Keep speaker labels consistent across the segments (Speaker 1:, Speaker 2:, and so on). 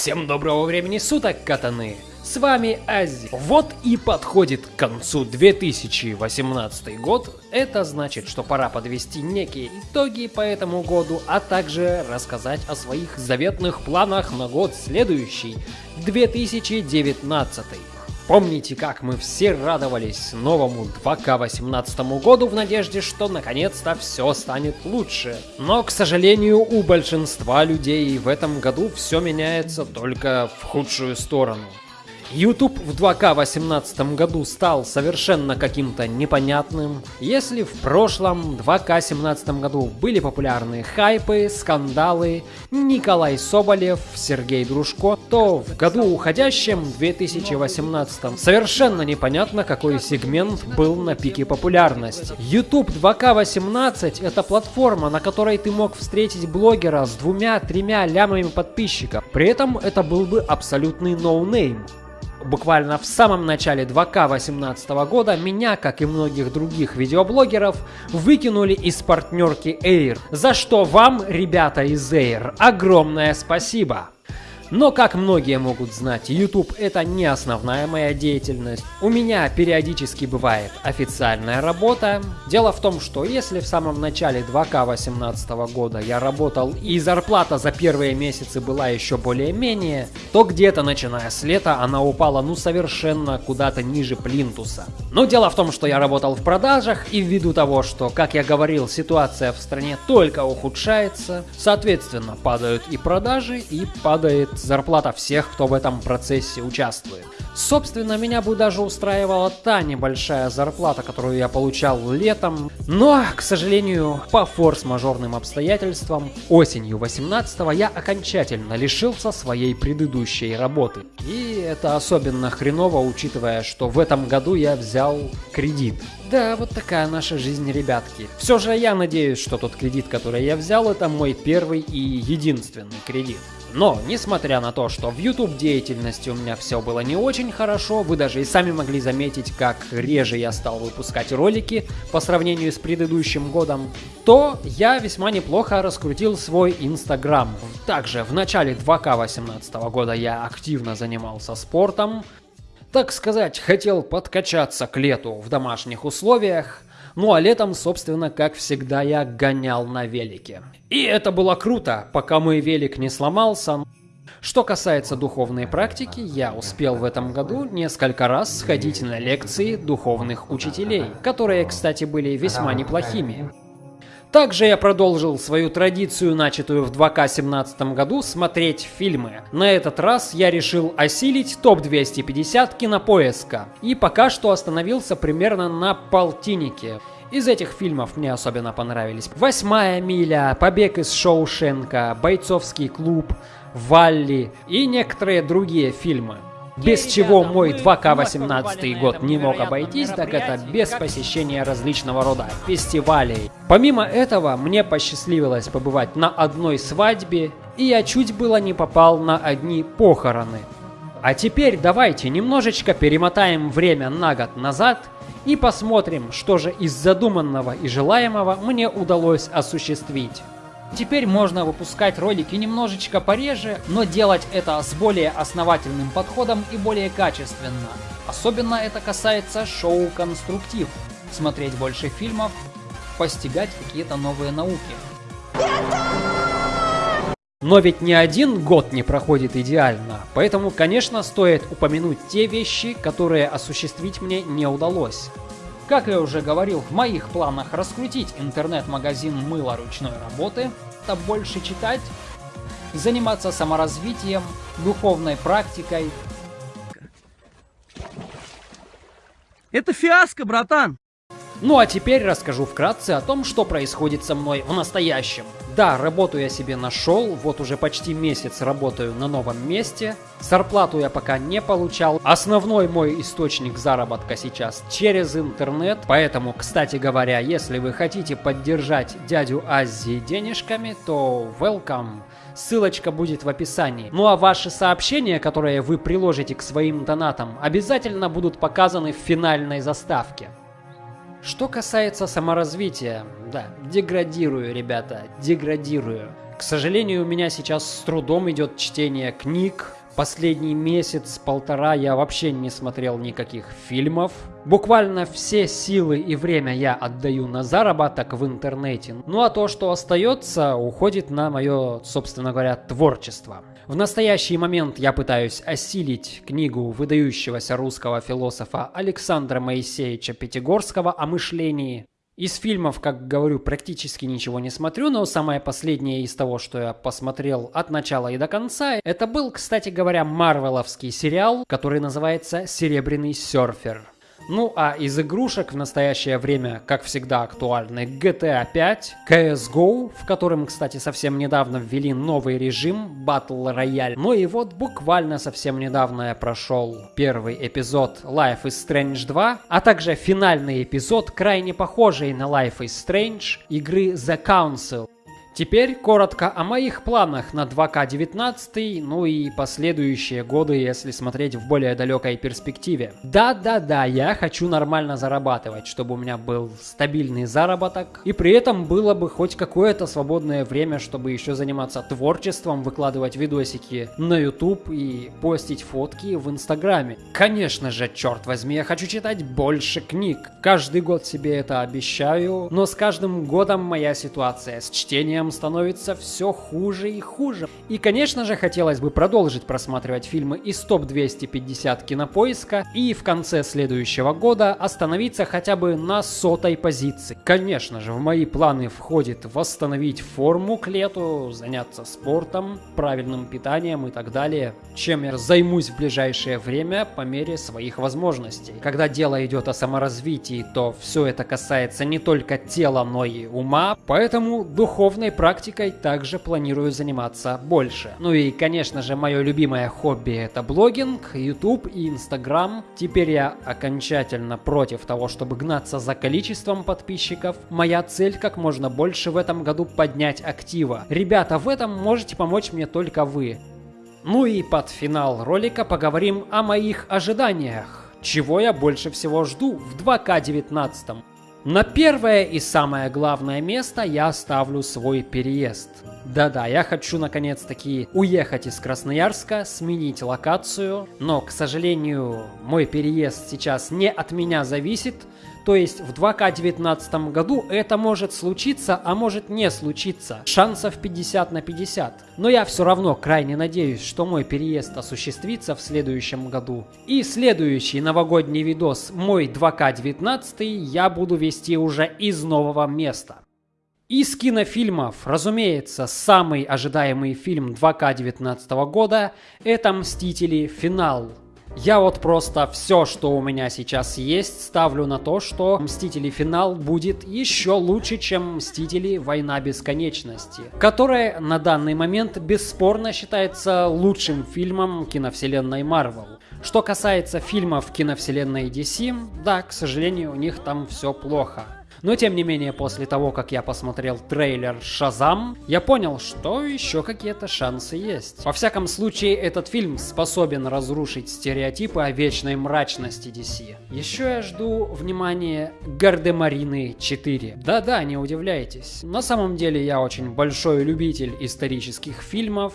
Speaker 1: Всем доброго времени суток, катаны! С вами Ази. Вот и подходит к концу 2018 год. Это значит, что пора подвести некие итоги по этому году, а также рассказать о своих заветных планах на год следующий, 2019. Помните, как мы все радовались новому 2К18 году в надежде, что наконец-то все станет лучше. Но, к сожалению, у большинства людей в этом году все меняется только в худшую сторону. YouTube в 2К18 году стал совершенно каким-то непонятным. Если в прошлом 2К17 году были популярны хайпы, скандалы, Николай Соболев, Сергей Дружко, то в году уходящем, 2018, совершенно непонятно, какой сегмент был на пике популярности. YouTube 2К18 это платформа, на которой ты мог встретить блогера с двумя-тремя лямами подписчиков. При этом это был бы абсолютный no name. No буквально в самом начале 2К18 года меня, как и многих других видеоблогеров, выкинули из партнерки Air, за что вам, ребята из Air, огромное спасибо! Но, как многие могут знать, YouTube это не основная моя деятельность. У меня периодически бывает официальная работа. Дело в том, что если в самом начале 2К18 года я работал и зарплата за первые месяцы была еще более-менее, то где-то начиная с лета она упала ну совершенно куда-то ниже плинтуса. Но дело в том, что я работал в продажах и ввиду того, что, как я говорил, ситуация в стране только ухудшается, соответственно падают и продажи и падает зарплата всех, кто в этом процессе участвует. Собственно, меня бы даже устраивала та небольшая зарплата, которую я получал летом, но, к сожалению, по форс-мажорным обстоятельствам, осенью 18 я окончательно лишился своей предыдущей работы. И это особенно хреново, учитывая, что в этом году я взял кредит. Да, вот такая наша жизнь, ребятки. Все же я надеюсь, что тот кредит, который я взял, это мой первый и единственный кредит. Но, несмотря на то, что в YouTube деятельности у меня все было не очень хорошо, вы даже и сами могли заметить, как реже я стал выпускать ролики по сравнению с предыдущим годом, то я весьма неплохо раскрутил свой Инстаграм. Также в начале 2К18 года я активно занимался спортом, так сказать, хотел подкачаться к лету в домашних условиях, ну а летом, собственно, как всегда, я гонял на велике. И это было круто, пока мой велик не сломался. Что касается духовной практики, я успел в этом году несколько раз сходить на лекции духовных учителей, которые, кстати, были весьма неплохими. Также я продолжил свою традицию, начатую в 2К17 году, смотреть фильмы. На этот раз я решил осилить топ-250 кинопоиска. И пока что остановился примерно на полтиннике. Из этих фильмов мне особенно понравились «Восьмая миля», «Побег из Шоушенка», «Бойцовский клуб», «Валли» и некоторые другие фильмы. Без чего мой 2К18 год не мог обойтись, так это без посещения различного рода фестивалей. Помимо этого, мне посчастливилось побывать на одной свадьбе, и я чуть было не попал на одни похороны. А теперь давайте немножечко перемотаем время на год назад и посмотрим, что же из задуманного и желаемого мне удалось осуществить. Теперь можно выпускать ролики немножечко пореже, но делать это с более основательным подходом и более качественно. Особенно это касается шоу «Конструктив». Смотреть больше фильмов, постигать какие-то новые науки. Но ведь ни один год не проходит идеально, поэтому, конечно, стоит упомянуть те вещи, которые осуществить мне не удалось. Как я уже говорил, в моих планах раскрутить интернет-магазин мыла ручной работы, это больше читать, заниматься саморазвитием, духовной практикой.
Speaker 2: Это фиаско, братан!
Speaker 1: Ну а теперь расскажу вкратце о том, что происходит со мной в настоящем. Да, работу я себе нашел, вот уже почти месяц работаю на новом месте. Зарплату я пока не получал. Основной мой источник заработка сейчас через интернет. Поэтому, кстати говоря, если вы хотите поддержать дядю Азии денежками, то welcome. Ссылочка будет в описании. Ну а ваши сообщения, которые вы приложите к своим донатам, обязательно будут показаны в финальной заставке. Что касается саморазвития, да, деградирую, ребята, деградирую. К сожалению, у меня сейчас с трудом идет чтение книг, Последний месяц-полтора я вообще не смотрел никаких фильмов. Буквально все силы и время я отдаю на заработок в интернете. Ну а то, что остается, уходит на мое, собственно говоря, творчество. В настоящий момент я пытаюсь осилить книгу выдающегося русского философа Александра Моисеевича Пятигорского о мышлении. Из фильмов, как говорю, практически ничего не смотрю, но самое последнее из того, что я посмотрел от начала и до конца, это был, кстати говоря, марвеловский сериал, который называется «Серебряный серфер». Ну а из игрушек в настоящее время, как всегда, актуальны GTA 5, CSGO, в котором, кстати, совсем недавно ввели новый режим Battle Royale. Ну и вот буквально совсем недавно я прошел первый эпизод Life is Strange 2, а также финальный эпизод, крайне похожий на Life is Strange, игры The Council. Теперь коротко о моих планах на 2К19, ну и последующие годы, если смотреть в более далекой перспективе. Да-да-да, я хочу нормально зарабатывать, чтобы у меня был стабильный заработок, и при этом было бы хоть какое-то свободное время, чтобы еще заниматься творчеством, выкладывать видосики на YouTube и постить фотки в Инстаграме. Конечно же, черт возьми, я хочу читать больше книг. Каждый год себе это обещаю, но с каждым годом моя ситуация с чтением становится все хуже и хуже. И, конечно же, хотелось бы продолжить просматривать фильмы из топ-250 кинопоиска и в конце следующего года остановиться хотя бы на сотой позиции. Конечно же, в мои планы входит восстановить форму к лету, заняться спортом, правильным питанием и так далее, чем я займусь в ближайшее время по мере своих возможностей. Когда дело идет о саморазвитии, то все это касается не только тела, но и ума, поэтому духовной практикой также планирую заниматься больше. Ну и, конечно же, мое любимое хобби это блогинг, YouTube и Instagram. Теперь я окончательно против того, чтобы гнаться за количеством подписчиков. Моя цель как можно больше в этом году поднять актива. Ребята, в этом можете помочь мне только вы. Ну и под финал ролика поговорим о моих ожиданиях. Чего я больше всего жду в 2К19. На первое и самое главное место я ставлю свой переезд. Да-да, я хочу наконец-таки уехать из Красноярска, сменить локацию, но, к сожалению, мой переезд сейчас не от меня зависит, то есть в 2К19 году это может случиться, а может не случиться. Шансов 50 на 50. Но я все равно крайне надеюсь, что мой переезд осуществится в следующем году. И следующий новогодний видос «Мой 2К19» я буду вести уже из нового места. Из кинофильмов, разумеется, самый ожидаемый фильм 2К19 года – это «Мстители. Финал». Я вот просто все, что у меня сейчас есть, ставлю на то, что Мстители Финал будет еще лучше, чем Мстители Война Бесконечности, которая на данный момент бесспорно считается лучшим фильмом киновселенной Марвел. Что касается фильмов киновселенной DC, да, к сожалению, у них там все плохо. Но тем не менее, после того, как я посмотрел трейлер «Шазам», я понял, что еще какие-то шансы есть. Во всяком случае, этот фильм способен разрушить стереотипы о вечной мрачности DC. Еще я жду, внимание, Гардемарины 4. Да-да, не удивляйтесь. На самом деле я очень большой любитель исторических фильмов,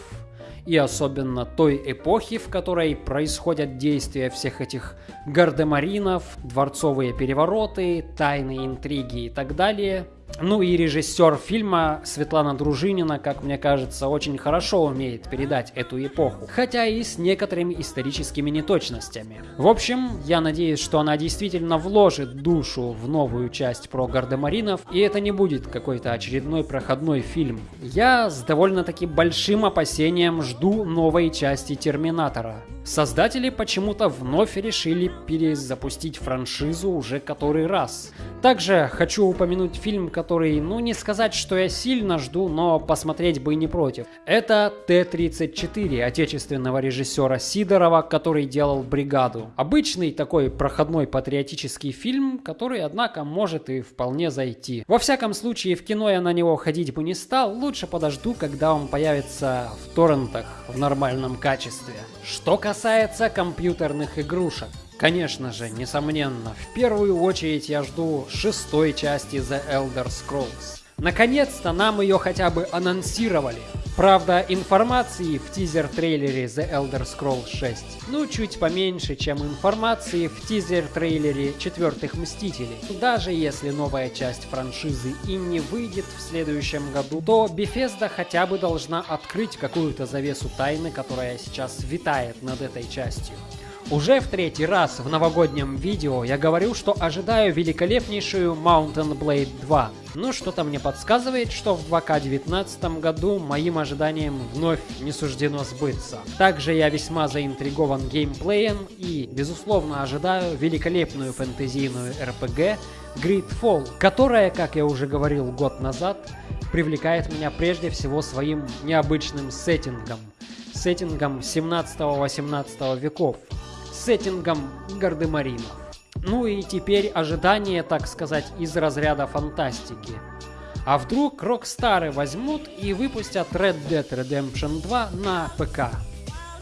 Speaker 1: и особенно той эпохи, в которой происходят действия всех этих гардемаринов, дворцовые перевороты, тайные интриги и так далее. Ну и режиссер фильма Светлана Дружинина, как мне кажется, очень хорошо умеет передать эту эпоху, хотя и с некоторыми историческими неточностями. В общем, я надеюсь, что она действительно вложит душу в новую часть про гардемаринов, и это не будет какой-то очередной проходной фильм. Я с довольно-таки большим опасением жду новой части Терминатора. Создатели почему-то вновь решили перезапустить франшизу уже который раз. Также хочу упомянуть фильм, который, ну не сказать, что я сильно жду, но посмотреть бы не против. Это Т-34 отечественного режиссера Сидорова, который делал «Бригаду». Обычный такой проходной патриотический фильм, который, однако, может и вполне зайти. Во всяком случае, в кино я на него ходить бы не стал, лучше подожду, когда он появится в торрентах в нормальном качестве. Что касается компьютерных игрушек, Конечно же, несомненно, в первую очередь я жду шестой части The Elder Scrolls. Наконец-то нам ее хотя бы анонсировали. Правда, информации в тизер-трейлере The Elder Scrolls 6, ну, чуть поменьше, чем информации в тизер-трейлере Четвертых Мстителей. Даже если новая часть франшизы и не выйдет в следующем году, то Bethesda хотя бы должна открыть какую-то завесу тайны, которая сейчас витает над этой частью. Уже в третий раз в новогоднем видео я говорю, что ожидаю великолепнейшую Mountain Blade 2. Но что-то мне подсказывает, что в 2К19 году моим ожиданиям вновь не суждено сбыться. Также я весьма заинтригован геймплеем и, безусловно, ожидаю великолепную фэнтезийную RPG Gridfall, которая, как я уже говорил год назад, привлекает меня прежде всего своим необычным сеттингом. Сеттингом 17-18 веков, сеттингом Гардемаринов. Ну и теперь ожидание, так сказать, из разряда фантастики. А вдруг Rockstar возьмут и выпустят Red Dead Redemption 2 на ПК?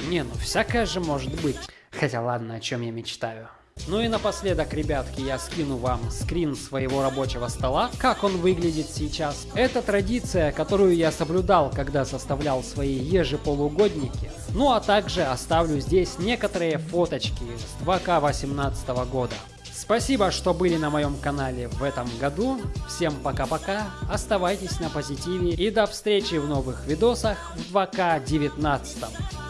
Speaker 1: Не, ну всякое же может быть. Хотя ладно, о чем я мечтаю. Ну и напоследок, ребятки, я скину вам скрин своего рабочего стола, как он выглядит сейчас. Это традиция, которую я соблюдал, когда составлял свои ежеполугодники. Ну а также оставлю здесь некоторые фоточки с 2К18 года. Спасибо, что были на моем канале в этом году. Всем пока-пока, оставайтесь на позитиве и до встречи в новых видосах в 2К19.